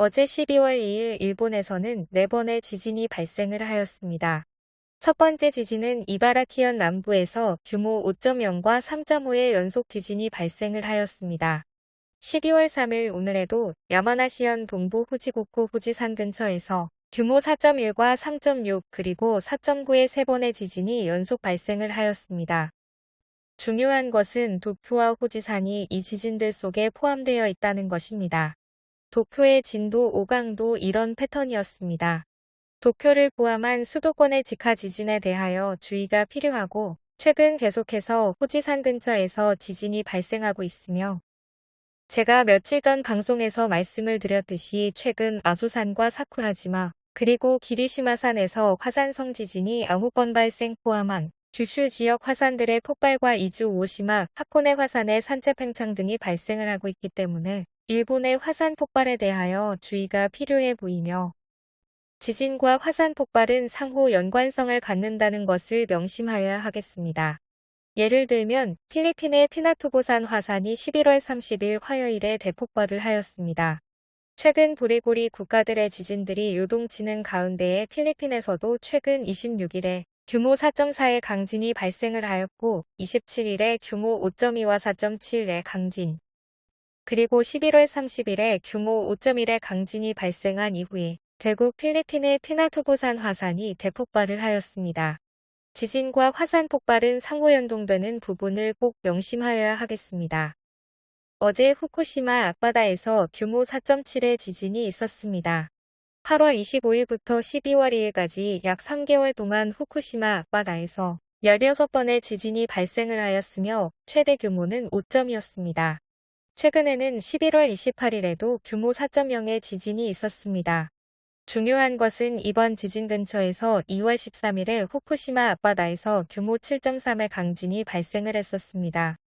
어제 12월 2일 일본에서는 4번의 지진이 발생을 하였습니다. 첫 번째 지진은 이바라키현 남부에서 규모 5.0과 3.5의 연속 지진이 발생을 하였습니다. 12월 3일 오늘에도 야마나시현 동부 후지고코 후지산 근처에서 규모 4.1과 3.6 그리고 4.9의 세 번의 지진이 연속 발생을 하였습니다. 중요한 것은 도쿄와 후지산이 이 지진들 속에 포함되어 있다는 것입니다. 도쿄의 진도 5강도 이런 패턴이었습니다. 도쿄를 포함한 수도권의 직하 지진에 대하여 주의가 필요하고 최근 계속해서 후지산 근처에서 지진이 발생하고 있으며 제가 며칠 전 방송에서 말씀을 드렸듯이 최근 아소산과 사쿠라지마 그리고 기리시마산에서 화산성 지진이 9번 발생 포함한 규슈 지역 화산들의 폭발과 이주 오시마, 하코네 화산의 산재 팽창 등이 발생을 하고 있기 때문에 일본의 화산 폭발에 대하여 주의가 필요해 보이며 지진과 화산 폭발은 상호 연관성을 갖는다는 것을 명심하여야 하겠습니다. 예를 들면 필리핀의 피나투보산 화산이 11월 30일 화요일에 대폭발을 하였습니다. 최근 보리고리 국가들의 지진들이 요동치는 가운데에 필리핀에서도 최근 26일에 규모 4.4의 강진이 발생을 하였고 27일에 규모 5.2와 4.7의 강진, 그리고 11월 30일에 규모 5.1의 강진이 발생한 이후에 결국 필리핀의 피나투보산 화산이 대폭발을 하였습니다. 지진과 화산 폭발은 상호 연동되는 부분을 꼭 명심하여야 하겠습니다. 어제 후쿠시마 앞바다에서 규모 4.7의 지진이 있었습니다. 8월 25일부터 12월 2일까지 약 3개월 동안 후쿠시마 앞바다에서 16번의 지진이 발생을 하였으며 최대 규모는 5점이었습니다. 최근에는 11월 28일에도 규모 4.0의 지진이 있었습니다. 중요한 것은 이번 지진 근처에서 2월 13일에 후쿠시마 앞바다에서 규모 7.3의 강진이 발생을 했었습니다.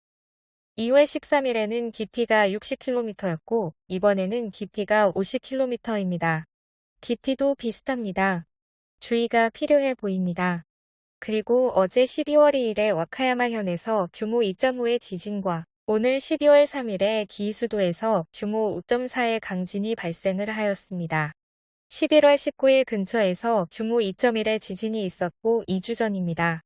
2월 13일에는 깊이가 60km였고 이번에는 깊이가 50km입니다. 깊이도 비슷합니다. 주의가 필요해 보입니다. 그리고 어제 12월 2일에 와카야마현에서 규모 2.5의 지진과 오늘 12월 3일에 기수도에서 규모 5.4의 강진이 발생을 하였습니다. 11월 19일 근처에서 규모 2.1의 지진이 있었고 2주 전입니다.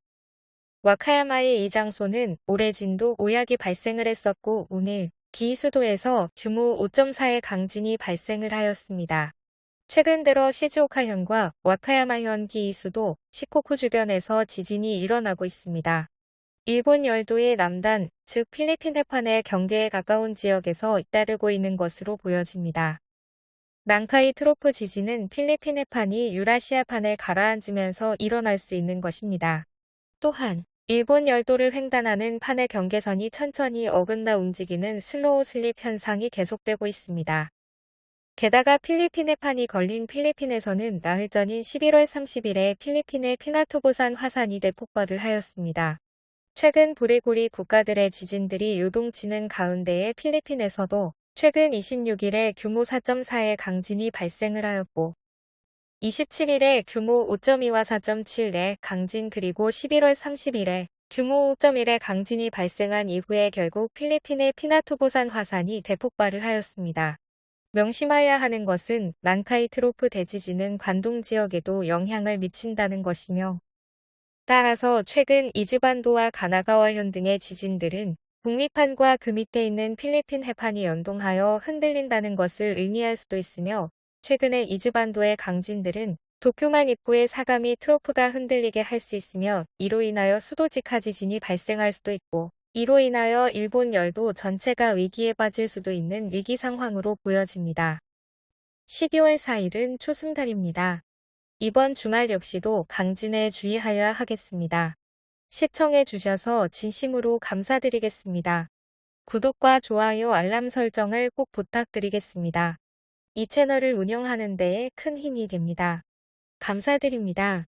와카야마의 이 장소는 올해 진도 5약이 발생을 했었고 오늘 기수도에서 규모 5.4의 강진이 발생을 하였습니다. 최근 들어 시즈오카현과 와카야마현 기이수도 시코쿠 주변에서 지진이 일어나고 있습니다. 일본 열도의 남단, 즉 필리핀 해판의 경계에 가까운 지역에서 잇따르고 있는 것으로 보여집니다. 난카이 트로프 지진은 필리핀 해판이 유라시아판에 가라앉으면서 일어날 수 있는 것입니다. 또한 일본 열도를 횡단하는 판의 경계선이 천천히 어긋나 움직이는 slow slip 현상이 계속되고 있습니다. 게다가 필리핀 해판이 걸린 필리핀에서는 나흘 전인 11월 30일에 필리핀의 피나투보산 화산이 대폭발을 하였습니다. 최근 불의 고리 국가들의 지진들이 요동치는 가운데에 필리핀에서도 최근 26일에 규모 4.4의 강진이 발생을 하였고 27일에 규모 5.2와 4.7의 강진 그리고 11월 30일에 규모 5.1의 강진이 발생한 이후에 결국 필리핀의 피나투보산 화산이 대폭발을 하였습니다. 명심해야 하는 것은 난카이 트로프 대지진은 관동 지역에도 영향을 미친다는 것이며 따라서 최근 이즈반도와 가나가와현 등의 지진들은 북미판과 그 밑에 있는 필리핀 해판이 연동하여 흔들린다는 것을 의미할 수도 있으며 최근에 이즈반도의 강진들은 도쿄만 입구의 사가미 트로프가 흔들리게 할 수 있으며 이로 인하여 수도직하 지진이 발생할 수도 있고 이로 인하여 일본 열도 전체가 위기에 빠질 수도 있는 위기 상황으로 보여집니다. 12월 4일은 초승달입니다. 이번 주말 역시도 강진에 주의하여야 하겠습니다. 시청해 주셔서 진심으로 감사드리겠습니다. 구독과 좋아요 알람 설정을 꼭 부탁드리겠습니다. 이 채널을 운영하는 데에 큰 힘이 됩니다. 감사드립니다.